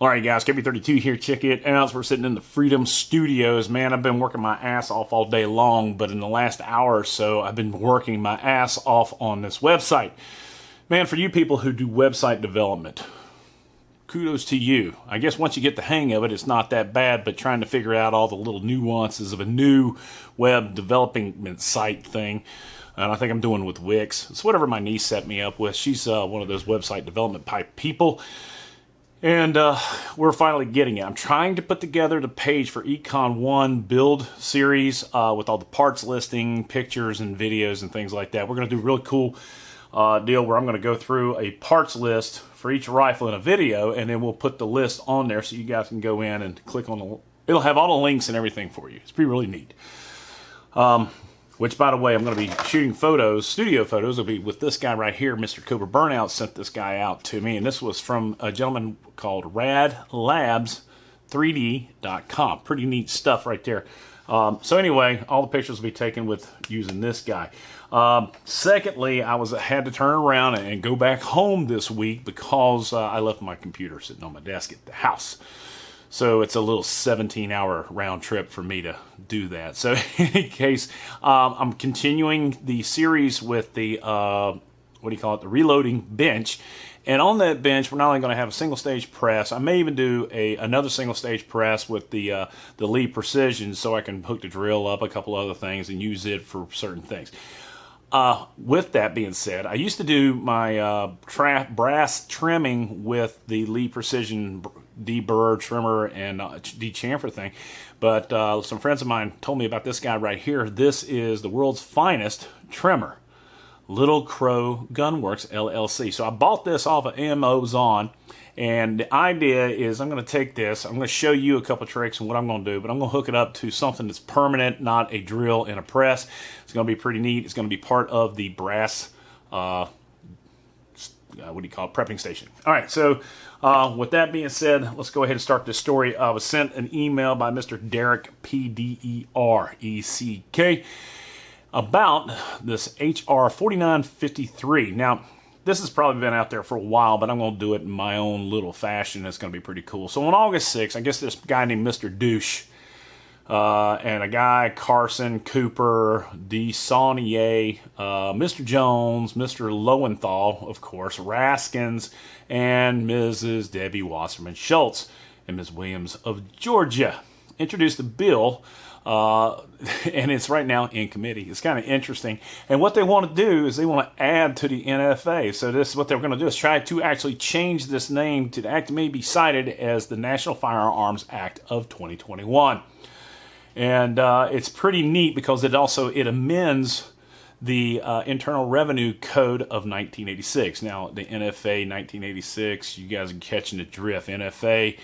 All right, guys, KB32 here. Check it out. We're sitting in the Freedom Studios. Man, I've been working my ass off all day long, but in the last hour or so, I've been working my ass off on this website. Man, for you people who do website development, kudos to you. I guess once you get the hang of it, it's not that bad, but trying to figure out all the little nuances of a new web development site thing. And I think I'm doing with Wix. It's whatever my niece set me up with. She's uh, one of those website development type people. And uh, we're finally getting it. I'm trying to put together the page for Econ 1 build series uh, with all the parts listing, pictures, and videos and things like that. We're going to do a really cool uh, deal where I'm going to go through a parts list for each rifle in a video, and then we'll put the list on there so you guys can go in and click on the... It'll have all the links and everything for you. It's pretty really neat. Um, which, by the way, I'm going to be shooting photos, studio photos. It'll be with this guy right here, Mr. Cobra Burnout sent this guy out to me. And this was from a gentleman called radlabs3d.com. Pretty neat stuff right there. Um, so anyway, all the pictures will be taken with using this guy. Um, secondly, I was had to turn around and go back home this week because uh, I left my computer sitting on my desk at the house. So it's a little 17 hour round trip for me to do that. So in any case, um, I'm continuing the series with the, uh, what do you call it, the reloading bench. And on that bench, we're not only going to have a single stage press, I may even do a another single stage press with the uh, the Lee Precision so I can hook the drill up, a couple other things, and use it for certain things. Uh, with that being said, I used to do my uh, brass trimming with the Lee Precision deburr trimmer and uh, dechamfer thing. But uh, some friends of mine told me about this guy right here. This is the world's finest trimmer. Little Crow Gunworks LLC. So I bought this off of Amazon. And the idea is I'm going to take this, I'm going to show you a couple tricks and what I'm going to do, but I'm going to hook it up to something that's permanent, not a drill and a press. It's going to be pretty neat. It's going to be part of the brass uh, what do you call it, prepping station. All right, so uh, with that being said, let's go ahead and start this story. I was sent an email by Mr. Derek, P-D-E-R-E-C-K, about this HR 4953. Now, this has probably been out there for a while, but I'm going to do it in my own little fashion. It's going to be pretty cool. So on August 6th, I guess this guy named Mr. Douche uh, and a guy, Carson Cooper, DeSaulnier, uh, Mr. Jones, Mr. Lowenthal, of course, Raskins, and Mrs. Debbie Wasserman Schultz, and Ms. Williams of Georgia introduced a bill. Uh, and it's right now in committee. It's kind of interesting. And what they want to do is they want to add to the NFA. So this is what they're going to do is try to actually change this name to the act may be cited as the National Firearms Act of 2021 and uh, it's pretty neat because it also it amends the uh, Internal Revenue Code of 1986. Now, the NFA 1986, you guys are catching the drift. NFA,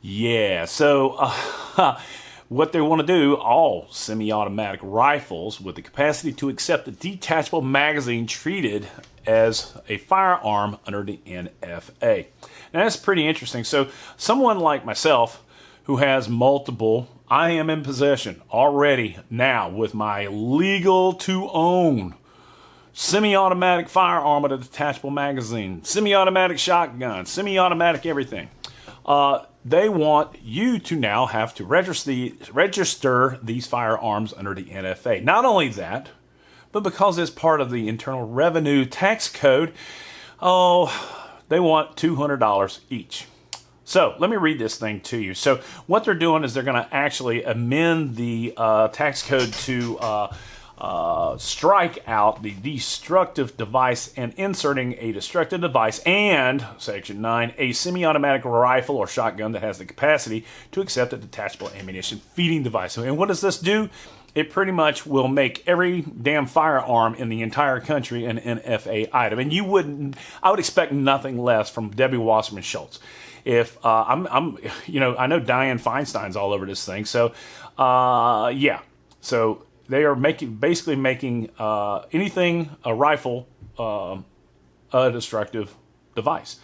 yeah. So, uh, what they want to do, all semi-automatic rifles with the capacity to accept a detachable magazine treated as a firearm under the NFA. Now, that's pretty interesting. So, someone like myself who has multiple I am in possession already now with my legal to own semi-automatic firearm with a detachable magazine, semi-automatic shotgun, semi-automatic everything. Uh, they want you to now have to register, register these firearms under the NFA. Not only that, but because it's part of the Internal Revenue Tax Code, oh, they want $200 each. So let me read this thing to you. So what they're doing is they're going to actually amend the uh, tax code to uh, uh, strike out the destructive device and inserting a destructive device and, Section 9, a semi-automatic rifle or shotgun that has the capacity to accept a detachable ammunition feeding device. And what does this do? It pretty much will make every damn firearm in the entire country an NFA item. And you wouldn't, I would expect nothing less from Debbie Wasserman Schultz if uh, I'm, I'm, you know, I know Dianne Feinstein's all over this thing. So, uh, yeah. So they are making, basically making uh, anything a rifle uh, a destructive device.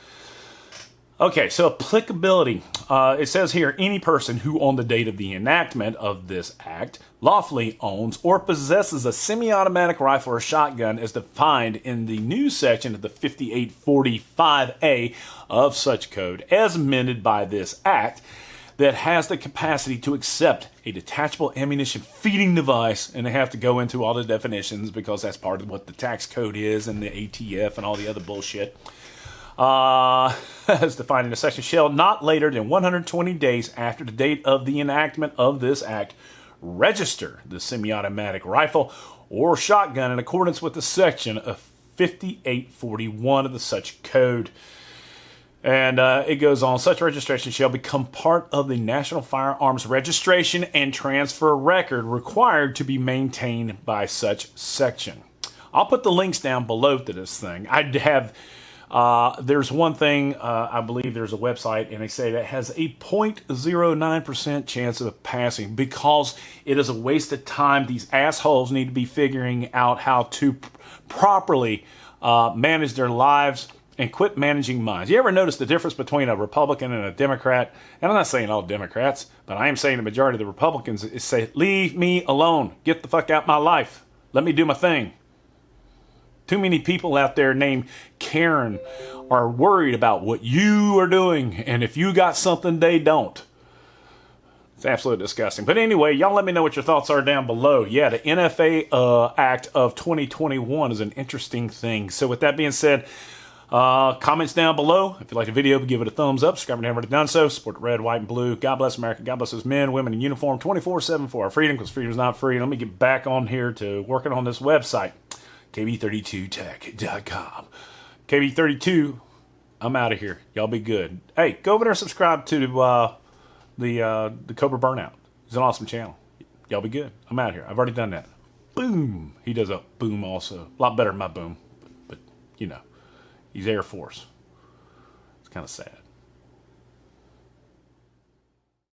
Okay, so applicability. Uh, it says here any person who, on the date of the enactment of this act, lawfully owns or possesses a semi automatic rifle or shotgun as defined in the new section of the 5845A of such code, as amended by this act, that has the capacity to accept a detachable ammunition feeding device. And they have to go into all the definitions because that's part of what the tax code is and the ATF and all the other bullshit uh, as defined in the section, shall not later than 120 days after the date of the enactment of this act register the semi-automatic rifle or shotgun in accordance with the section of 5841 of the such code. And uh, it goes on, such registration shall become part of the National Firearms Registration and Transfer Record required to be maintained by such section. I'll put the links down below to this thing. I'd have uh, there's one thing, uh, I believe there's a website, and they say that has a 0.09% chance of passing because it is a waste of time. These assholes need to be figuring out how to properly uh, manage their lives and quit managing minds. You ever notice the difference between a Republican and a Democrat? And I'm not saying all Democrats, but I am saying the majority of the Republicans say, leave me alone. Get the fuck out my life. Let me do my thing. Too many people out there named Karen are worried about what you are doing, and if you got something they don't. It's absolutely disgusting. But anyway, y'all let me know what your thoughts are down below. Yeah, the NFA uh, Act of 2021 is an interesting thing. So with that being said, uh, comments down below. If you like the video, give it a thumbs up. Subscribe if you haven't already done so. Support the red, white, and blue. God bless America. God bless those men, women in uniform 24-7 for our freedom because freedom is not free. Let me get back on here to working on this website. KB32tech.com. KB32, I'm out of here. Y'all be good. Hey, go over there and subscribe to uh, the uh, the Cobra Burnout. It's an awesome channel. Y'all be good. I'm out of here. I've already done that. Boom. He does a boom also. A lot better than my boom. But, but you know, he's Air Force. It's kind of sad.